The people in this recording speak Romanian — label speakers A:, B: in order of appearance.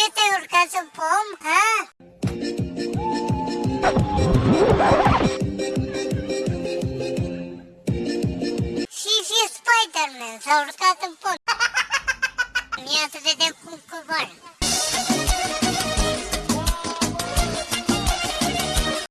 A: ce te-ai urcat în pom, ha? și și Spider-Man s-a urcat în pom. Ia să vedem cum coboară.